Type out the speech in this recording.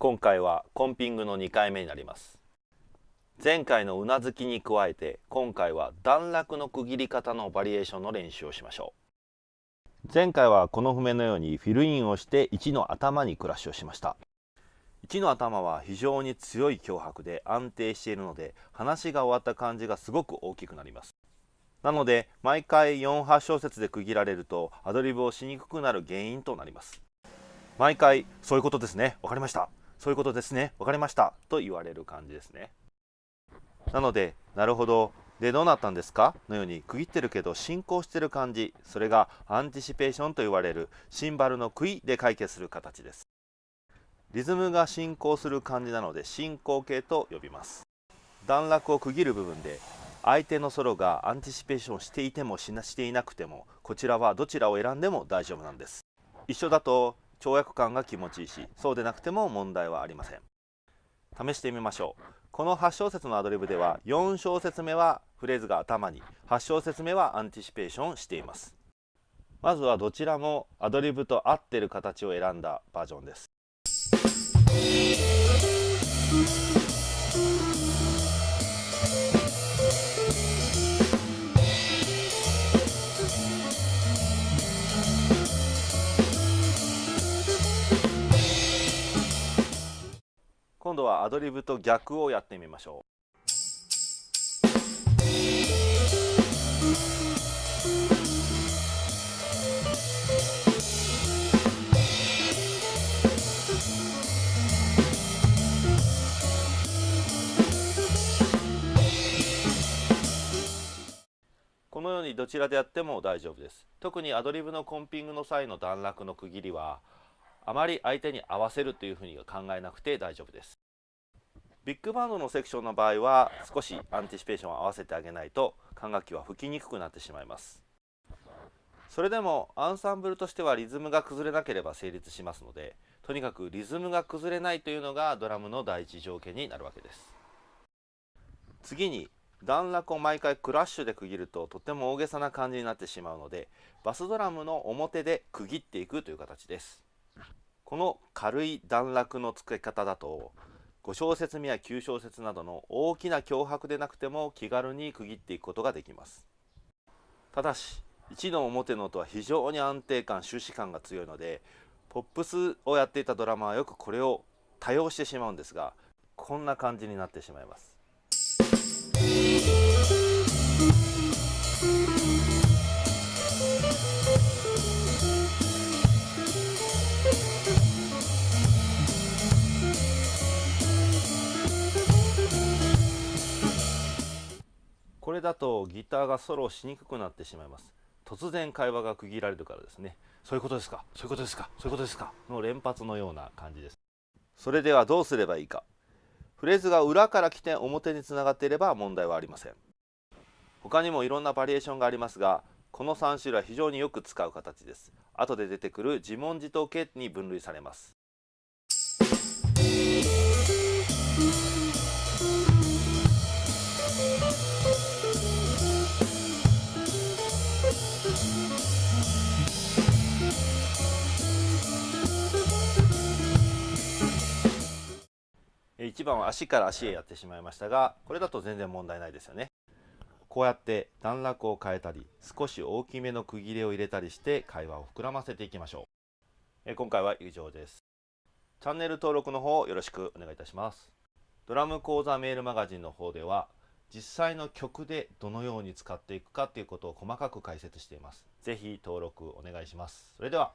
今回はコンピングの2回目になります。前回のうなずきに加えて今回は段落の区切り方のバリエーションの練習をしましょう。前回はこの譜面のようにフィルインをして1の頭にクラッシュをしました。1の頭は非常に強い強拍で安定しているので話が終わった感じがすごく大きくなります。なので毎回48小節で区切られるとアドリブをしにくくなる原因となります。毎回そういうことですね。わかりました。そういうことですね。分かりました。と言われる感じですね。なのでなるほど。でどうなったんですか？のように区切ってるけど進行してる感じ。それが anticipation と言われるシンバルの区切で解決する形です。リズムが進行する感じなので進行形と呼びます。段落を区切る部分で相手のソロが anticipation していてもしなしていなくてもこちらはどちらを選んでも大丈夫なんです。一緒だと跳躍感が気持ちいいしそうでなくても問題はありません。試してみましょう。この8小節のアドリブでは4小節目はフレーズが頭に8小節目はアンティシペーションしています。まずはどちらもアドリブと合ってる形を選んだバージョンです。度はアドリブと逆をやってみましょう。このようにどちらでやっても大丈夫です。特にアドリブのコンピングの際の段落の区切りはあまり相手に合わせるというふうには考えなくて大丈夫です。ビッグバンドのセクションの場合は少しアンティシペーションを合わせてあげないと管楽器は吹きにくくなってしまいます。それでもアンサンブルとしてはリズムが崩れなければ成立しますのでとにかくリズムが崩れないというのがドラムの第一条件になるわけです。次に段落を毎回クラッシュで区切るととても大げさな感じになってしまうのでバスドラムの表で区切っていくという形です。この軽い段落の付け方だと5小節目や9小節などの大きな強拍でなくても気軽に区切っていくことができます。ただし1の表の音は非常に安定感終始感が強いのでポップスをやっていたドラマはよくこれを多用してしまうんですがこんな感じになってしまいます。れだとギターがソロしにくくなってしまいます。突然会話が区切られるからですね。そういうことですか？そういうことですか？そういうことですか？の連発のような感じです。それではどうすればいいか。フレーズが裏から来て表につながっていれば問題はありません。他にもいろんなバリエーションがありますがこの3種類は非常によく使う形です。後で出てくる自問自答系に分類されます。1番は足から足へやってしまいましたがこれだと全然問題ないですよねこうやって段落を変えたり少し大きめの区切れを入れたりして会話を膨らませていきましょう今回は以上ですチャンネル登録の方よろしくお願いいたしますドラム講座メールマガジンの方では実際の曲でどのように使っていくかということを細かく解説しています。ぜひ登録お願いします。それでは。